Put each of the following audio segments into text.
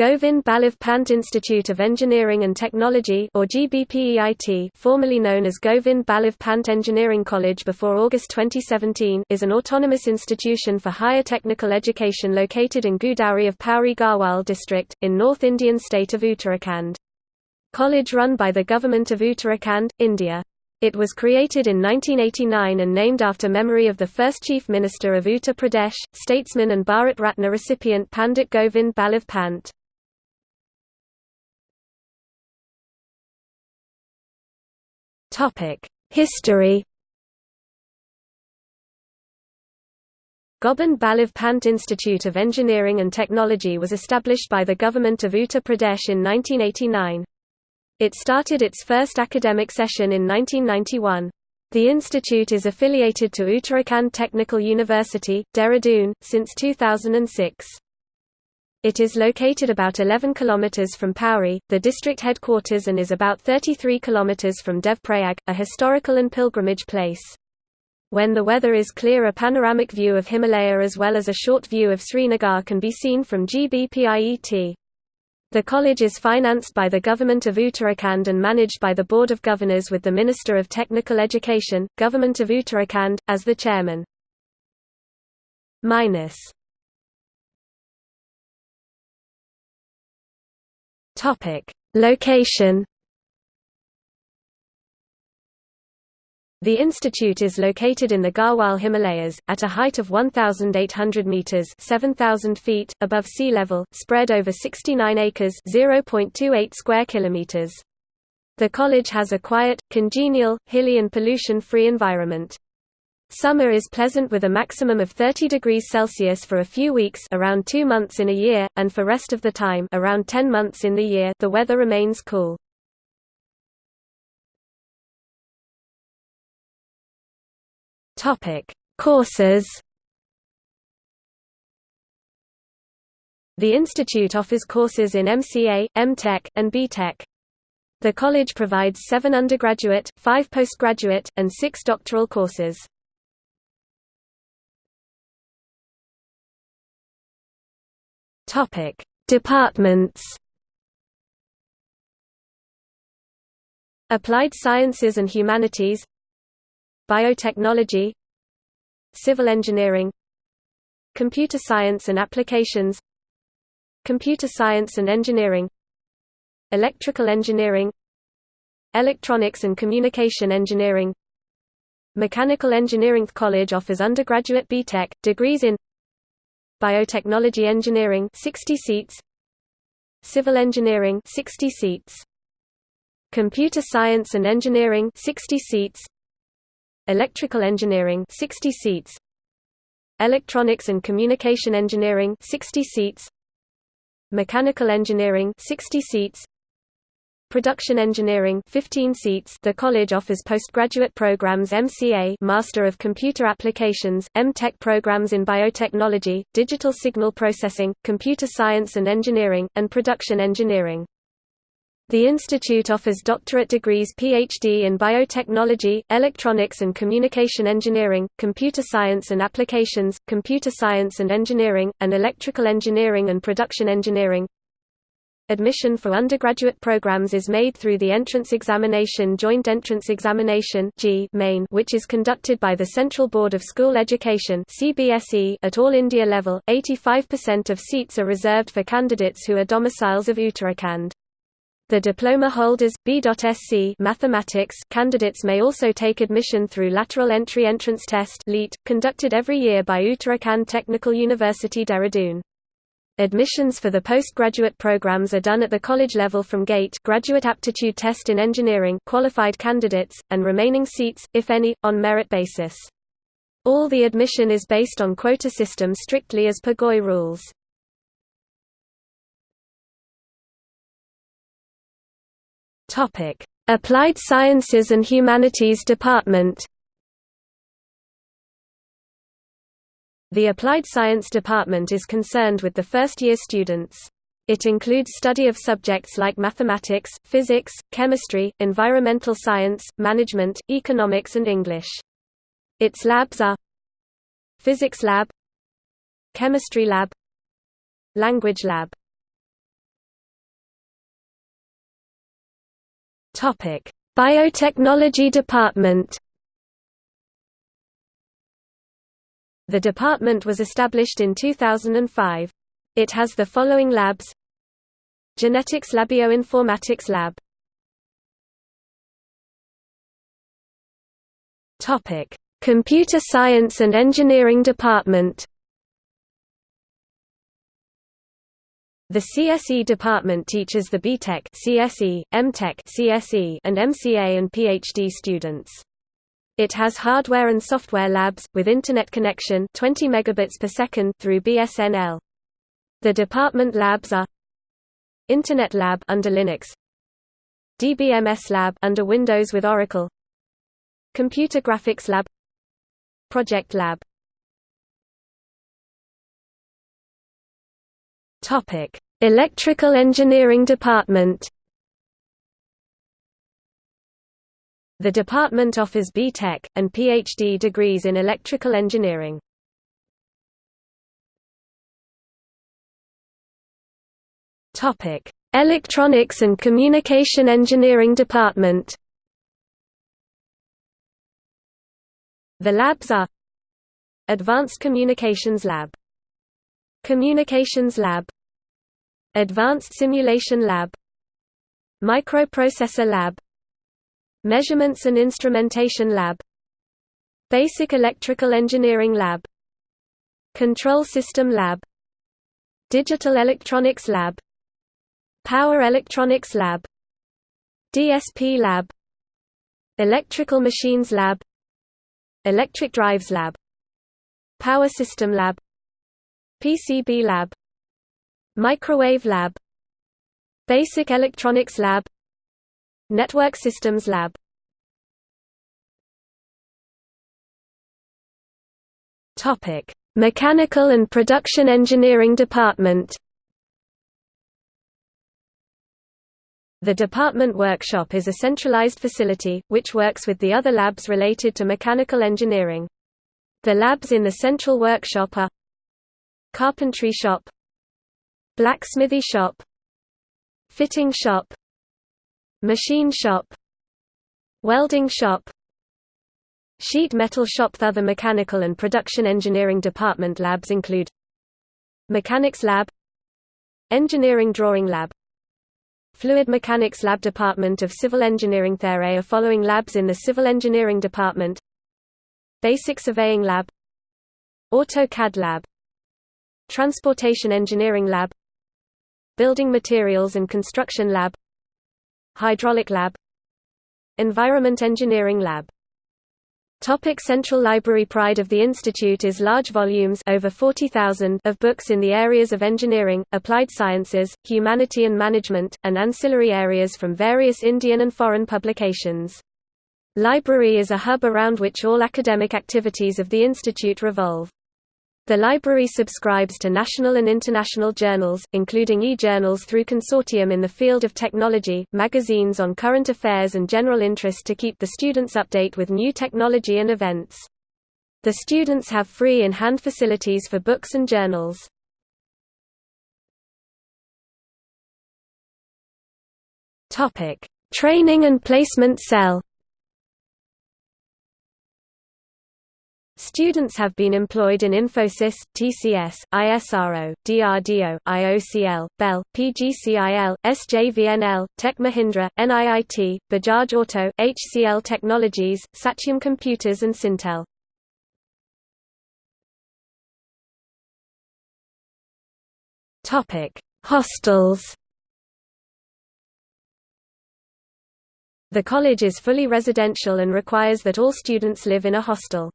Govind Ballabh Pant Institute of Engineering and Technology or GBPEIT formerly known as Govind Ballabh Pant Engineering College before August 2017 is an autonomous institution for higher technical education located in Ghurdauri of Pauri Garhwal district, in North Indian state of Uttarakhand. College run by the Government of Uttarakhand, India. It was created in 1989 and named after memory of the first Chief Minister of Uttar Pradesh, statesman and Bharat Ratna recipient Pandit Govind Ballabh Pant. History Govind Ballabh Pant Institute of Engineering and Technology was established by the government of Uttar Pradesh in 1989. It started its first academic session in 1991. The institute is affiliated to Uttarakhand Technical University, Dehradun, since 2006. It is located about 11 km from Pauri, the district headquarters and is about 33 km from Devprayag, a historical and pilgrimage place. When the weather is clear a panoramic view of Himalaya as well as a short view of Srinagar can be seen from GBPIET. The college is financed by the Government of Uttarakhand and managed by the Board of Governors with the Minister of Technical Education, Government of Uttarakhand, as the chairman. Minus Topic: Location. The institute is located in the Garhwal Himalayas, at a height of 1,800 metres 7,000 feet, above sea level, spread over 69 acres 0.28 square kilometres. The college has a quiet, congenial, hilly and pollution-free environment. Summer is pleasant with a maximum of 30 degrees Celsius for a few weeks around 2 months in a year, and for rest of the time around 10 months in the year the weather remains cool. Courses The institute offers courses in MCA, MTech, and BTech. The college provides seven undergraduate, five postgraduate, and six doctoral courses. Topic: Departments. Applied Sciences and Humanities Biotechnology Civil Engineering Computer Science and Applications Computer Science and Engineering Electrical Engineering Electronics and Communication Engineering Mechanical Engineering College offers undergraduate BTech, degrees in Biotechnology Engineering 60 seats. Civil Engineering 60 seats. Computer Science and Engineering 60 seats. Electrical Engineering 60 seats. Electronics and Communication Engineering 60 seats. Mechanical Engineering 60 seats Production Engineering 15 seats The college offers postgraduate programs MCA Master of Computer Applications, MTech programs in biotechnology, digital signal processing, computer science and engineering, and production engineering. The institute offers doctorate degrees PhD in biotechnology, electronics and communication engineering, computer science and applications, computer science and engineering, and electrical engineering and production engineering. Admission for undergraduate programs is made through the entrance examination Joint Entrance Examination main which is conducted by the Central Board of School Education at all India level. 85% of seats are reserved for candidates who are domiciles of Uttarakhand. The diploma holders B.Sc mathematics candidates may also take admission through lateral entry entrance test conducted every year by Uttarakhand Technical University Dehradun. Admissions for the postgraduate programs are done at the college level from GATE graduate aptitude test in engineering qualified candidates, and remaining seats, if any, on merit basis. All the admission is based on quota system strictly as per GOI rules. Applied Sciences and Humanities Department The Applied Science Department is concerned with the first-year students. It includes study of subjects like mathematics, physics, chemistry, environmental science, management, economics and English. Its labs are Physics Lab Chemistry Lab Language Lab Biotechnology Department The department was established in 2005. It has the following labs Genetics Lab Topic: Computer Science and Engineering Department. The CSE department teaches the BTech, CSE, MTech, CSE, and MCA and PhD students. It has hardware and software labs with internet connection 20 megabits per second through BSNL. The department labs are Internet Lab under Linux, DBMS Lab under Windows with Oracle, Computer Graphics Lab. Project Lab. Topic: Electrical Engineering Department The department offers B.Tech, and Ph.D. degrees in electrical engineering. Electronics and Communication Engineering Department The labs are Advanced Communications Lab Communications Lab Advanced Simulation Lab Microprocessor Lab Measurements and Instrumentation Lab. Basic Electrical Engineering Lab. Control System Lab. Digital Electronics Lab. Power Electronics Lab. DSP Lab. Electrical Machines Lab. Electric Drives Lab. Power System Lab. PCB Lab. Microwave Lab. Basic Electronics Lab Network Systems Lab Topic: Mechanical and Production Engineering Department The department workshop is a centralized facility, which works with the other labs related to mechanical engineering. The labs in the central workshop are Carpentry shop Blacksmithy shop Fitting shop Machine shop. Welding shop. Sheet metal shop. Other mechanical and production engineering department labs include Mechanics lab Engineering drawing lab Fluid Mechanics Lab Department of Civil Engineering. There are following labs in the Civil Engineering Department. Basic Surveying Lab AutoCAD Lab Transportation Engineering Lab Building Materials and Construction Lab Hydraulic Lab Environment Engineering Lab Topic Central Library Pride of the Institute is large volumes over 40,000 of books in the areas of engineering, applied sciences, humanity and management, and ancillary areas from various Indian and foreign publications. Library is a hub around which all academic activities of the institute revolve. The library subscribes to national and international journals, including e-journals through consortium in the field of technology, magazines on current affairs and general interest to keep the students update with new technology and events. The students have free in-hand facilities for books and journals. Training and placement cell Students have been employed in Infosys, TCS, ISRO, DRDO, IOCL, Bell, PGCIL, SJVNL, Tech Mahindra, NIIT, Bajaj Auto, HCL Technologies, Satyam Computers and Syntel. Hostels The college is fully residential and requires that all students live in a hostel.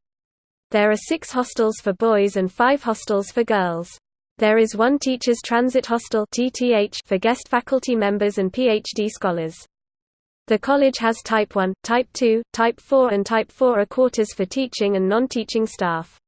There are six hostels for boys and five hostels for girls. There is one Teachers Transit Hostel for guest faculty members and PhD scholars. The college has Type 1, Type 2, Type 4 and Type 4 are quarters for teaching and non-teaching staff.